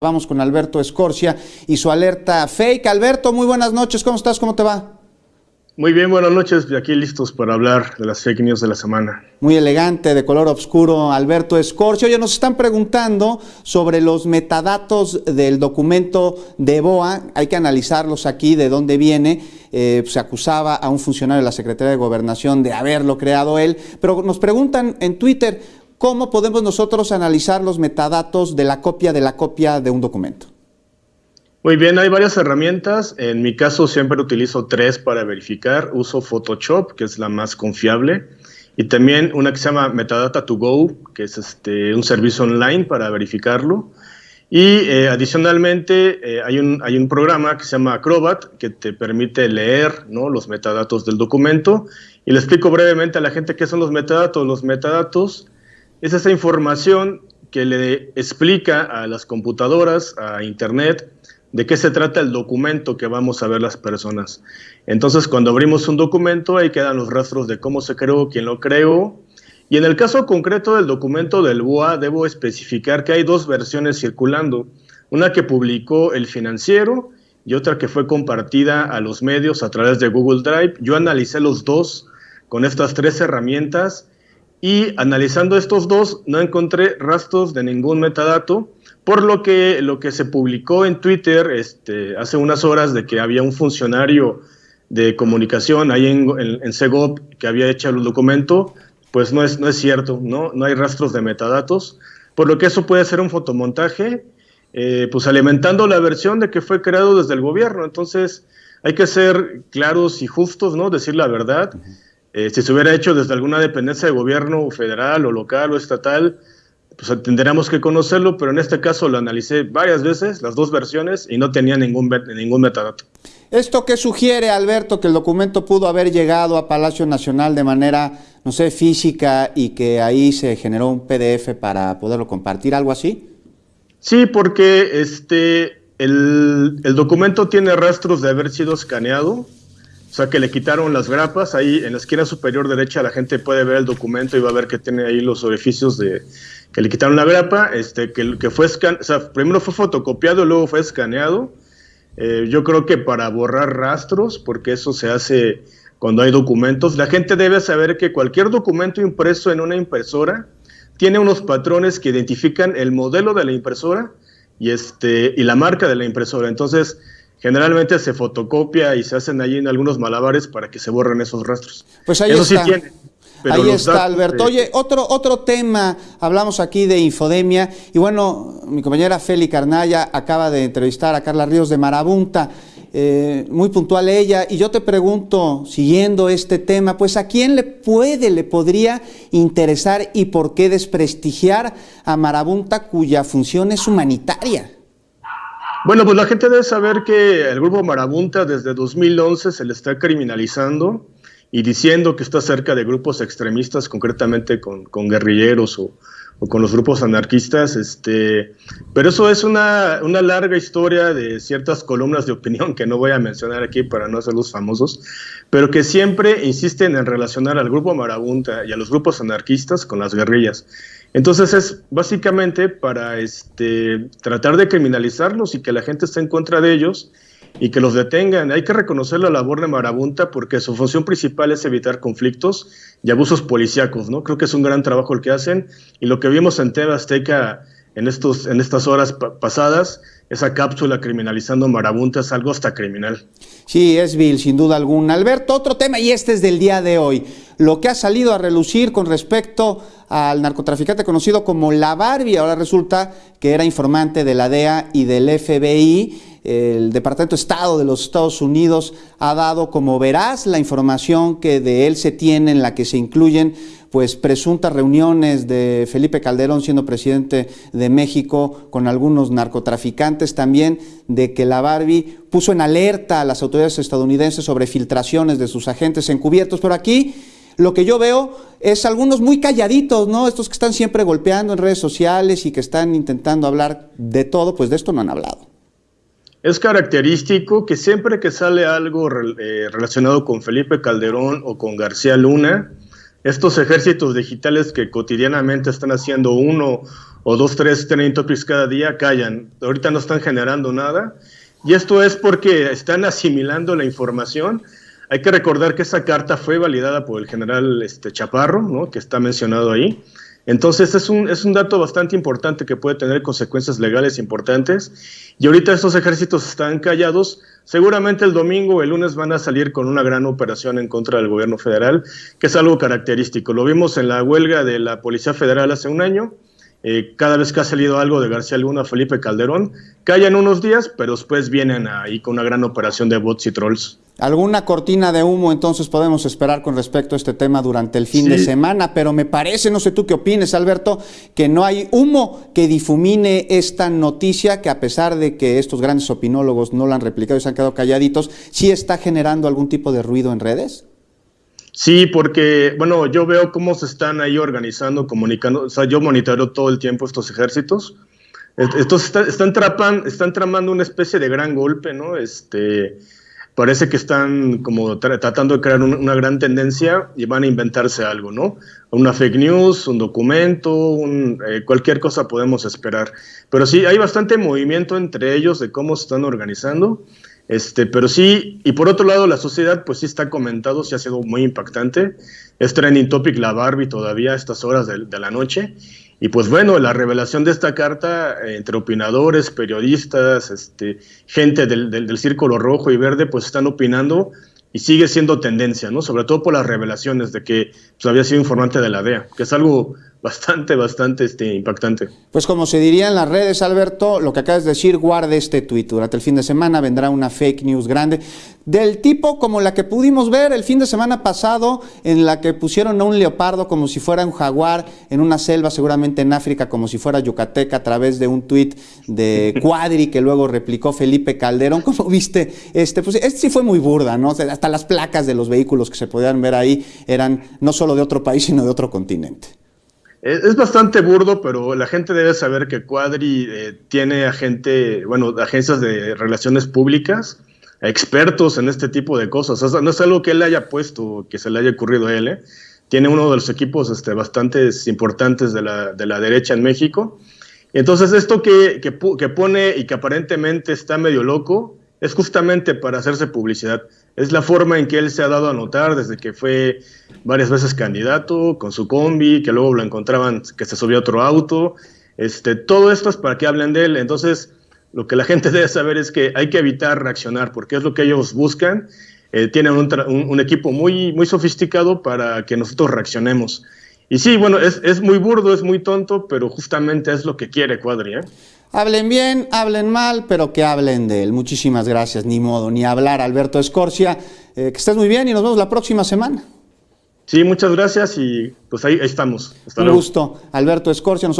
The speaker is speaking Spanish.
Vamos con Alberto Escorcia y su alerta fake. Alberto, muy buenas noches, ¿cómo estás? ¿Cómo te va? Muy bien, buenas noches, aquí listos para hablar de las fake news de la semana. Muy elegante, de color oscuro, Alberto Escorcia. Oye, nos están preguntando sobre los metadatos del documento de BOA. Hay que analizarlos aquí, de dónde viene. Eh, se acusaba a un funcionario de la Secretaría de Gobernación de haberlo creado él, pero nos preguntan en Twitter, ¿cómo podemos nosotros analizar los metadatos de la copia de la copia de un documento? Muy bien, hay varias herramientas. En mi caso siempre utilizo tres para verificar. Uso Photoshop, que es la más confiable, y también una que se llama Metadata to Go, que es este, un servicio online para verificarlo. Y eh, adicionalmente eh, hay, un, hay un programa que se llama Acrobat que te permite leer ¿no? los metadatos del documento. Y le explico brevemente a la gente qué son los metadatos. Los metadatos es esa información que le explica a las computadoras, a Internet, de qué se trata el documento que vamos a ver las personas. Entonces, cuando abrimos un documento, ahí quedan los rastros de cómo se creó, quién lo creó. Y en el caso concreto del documento del BOA, debo especificar que hay dos versiones circulando. Una que publicó el financiero y otra que fue compartida a los medios a través de Google Drive. Yo analicé los dos con estas tres herramientas y analizando estos dos no encontré rastros de ningún metadato, por lo que lo que se publicó en Twitter este, hace unas horas de que había un funcionario de comunicación ahí en, en, Segov que había hecho el documento, pues no es, no es cierto, ¿no? no hay rastros de metadatos, por lo que eso puede ser un fotomontaje, eh, pues alimentando la versión de que fue creado desde el gobierno. Entonces hay que ser claros y justos, ¿no? decir la verdad. Eh, si se hubiera hecho desde alguna dependencia de gobierno federal o local o estatal, pues tendríamos que conocerlo, pero en este caso lo analicé varias veces, las dos versiones, y no tenía ningún, ningún metadato. ¿Esto qué sugiere, Alberto, que el documento pudo haber llegado a Palacio Nacional de manera, no sé, física y que ahí se generó un PDF para poderlo compartir, algo así? Sí, porque este, el, el documento tiene rastros de haber sido escaneado, o sea, que le quitaron las grapas. Ahí en la esquina superior derecha la gente puede ver el documento y va a ver que tiene ahí los orificios de que le quitaron la grapa. Este, que, que fue o sea, primero fue fotocopiado y luego fue escaneado. Eh, yo creo que para borrar rastros, porque eso se hace cuando hay documentos, la gente debe saber que cualquier documento impreso en una impresora tiene unos patrones que identifican el modelo de la impresora y, este, y la marca de la impresora. Entonces, generalmente se fotocopia y se hacen ahí en algunos malabares para que se borren esos rastros. Pues ahí está. ahí está, Alberto. Oye, otro, otro tema, hablamos aquí de infodemia, y bueno, mi compañera Feli Carnaya acaba de entrevistar a Carla Ríos de Marabunta, eh, muy puntual ella, y yo te pregunto, siguiendo este tema, pues a quién le puede, le podría interesar y por qué desprestigiar a Marabunta cuya función es humanitaria. Bueno, pues la gente debe saber que el grupo Marabunta desde 2011 se le está criminalizando y diciendo que está cerca de grupos extremistas, concretamente con, guerrilleros o, con los grupos anarquistas. Este, pero eso es una, una, larga historia de ciertas columnas de opinión que no voy a mencionar aquí para no hacerlos famosos, pero que siempre insisten en relacionar al grupo Marabunta y a los grupos anarquistas con las guerrillas. Entonces es básicamente para este, tratar de criminalizarlos y que la gente esté en contra de ellos y que los detengan. Hay que reconocer la labor de Marabunta porque su función principal es evitar conflictos y abusos policíacos, ¿no? Creo que es un gran trabajo el que hacen y lo que vimos en TV Azteca en, estos, en estas horas pasadas, esa cápsula criminalizando Marabunta es algo hasta criminal. Sí, es vil, sin duda alguna. Alberto, otro tema y este es del día de hoy. Lo que ha salido a relucir con respecto al narcotraficante conocido como La Barbie. Ahora resulta que era informante de la DEA y del FBI. El Departamento de Estado de los Estados Unidos ha dado como veraz la información que de él se tiene, en la que se incluyen pues presuntas reuniones de Felipe Calderón siendo presidente de México con algunos narcotraficantes también de que la Barbie puso en alerta a las autoridades estadounidenses sobre filtraciones de sus agentes encubiertos, pero aquí lo que yo veo es algunos muy calladitos, ¿no? Estos que están siempre golpeando en redes sociales y que están intentando hablar de todo, pues de esto no han hablado. Es característico que siempre que sale algo eh, relacionado con Felipe Calderón o con García Luna, estos ejércitos digitales que cotidianamente están haciendo uno o dos, tres trending topics cada día, callan. Ahorita no están generando nada. Y esto es porque están asimilando la información. Hay que recordar que esa carta fue validada por el general este, Chaparro, que está mencionado ahí. Entonces es un, es un dato bastante importante que puede tener consecuencias legales importantes. Y ahorita estos ejércitos están callados. Seguramente el domingo o el lunes van a salir con una gran operación en contra del gobierno federal, que es algo característico. Lo vimos en la huelga de la Policía Federal hace un año. Eh, cada vez que ha salido algo de García Luna, Felipe Calderón, callan unos días, pero después vienen ahí con una gran operación de bots y trolls. ¿Alguna cortina de humo entonces podemos esperar con respecto a este tema durante el fin de semana? Pero me parece, no sé tú qué opines, Alberto, que no hay humo que difumine esta noticia que a pesar de que estos grandes opinólogos no la han replicado y se han quedado calladitos, ¿sí está generando algún tipo de ruido en redes? Sí, porque, bueno, yo veo cómo se están ahí organizando, comunicando, o sea, yo monitoreo todo el tiempo estos ejércitos. Estos están, están, están tramando una especie de gran golpe, ¿no? Este, parece que están como tratando de crear una gran tendencia y van a inventarse algo, ¿no? Una fake news, un documento, eh, cualquier cosa podemos esperar. Pero sí, hay bastante movimiento entre ellos de cómo se están organizando. Este, pero sí, y por otro lado, la sociedad, pues sí está comentado, sí ha sido muy impactante. Es trending topic la Barbie todavía a estas horas de, la noche. Y pues bueno, la revelación de esta carta eh, entre opinadores, periodistas, este, gente del, del, Círculo Rojo y Verde, pues están opinando y sigue siendo tendencia, ¿no? Sobre todo por las revelaciones de que pues, había sido informante de la DEA, que es algo bastante, bastante este, impactante. Pues como se diría en las redes, Alberto, lo que acabas de decir, guarde este tuit. Durante el fin de semana vendrá una fake news grande, del tipo como la que pudimos ver el fin de semana pasado, en la que pusieron a un leopardo como si fuera un jaguar en una selva, seguramente en África, como si fuera yucateca, a través de un tuit de Cuadri que luego replicó Felipe Calderón. ¿Cómo viste este? Pues este sí fue muy burda, ¿no? hasta las placas de los vehículos que se podían ver ahí eran no solo de otro país, sino de otro continente. Es bastante burdo, pero la gente debe saber que Cuadri eh, tiene agente, bueno, agencias de relaciones públicas, expertos en este tipo de cosas. no es algo que él haya puesto, que se le haya ocurrido a él. ¿eh? Tiene uno de los equipos este, bastante importantes de la, de la derecha en México. Entonces, esto que, que, que pone y que aparentemente está medio loco, es justamente para hacerse publicidad. Es la forma en que él se ha dado a notar desde que fue varias veces candidato con su combi, que luego lo encontraban que se subió a otro auto. Este, todo esto es para que hablen de él. Entonces, lo que la gente debe saber es que hay que evitar reaccionar, porque es lo que ellos buscan. Eh, tienen un, equipo muy, muy sofisticado para que nosotros reaccionemos. Y sí, bueno, es, es muy burdo, es muy tonto, pero justamente es lo que quiere Cuadri. ¿eh? Hablen bien, hablen mal, pero que hablen de él. Muchísimas gracias, ni modo, ni hablar, Alberto Escorcia. Eh, que estés muy bien y nos vemos la próxima semana. Sí, muchas gracias y pues ahí, estamos. Un gusto, Alberto Escorcia.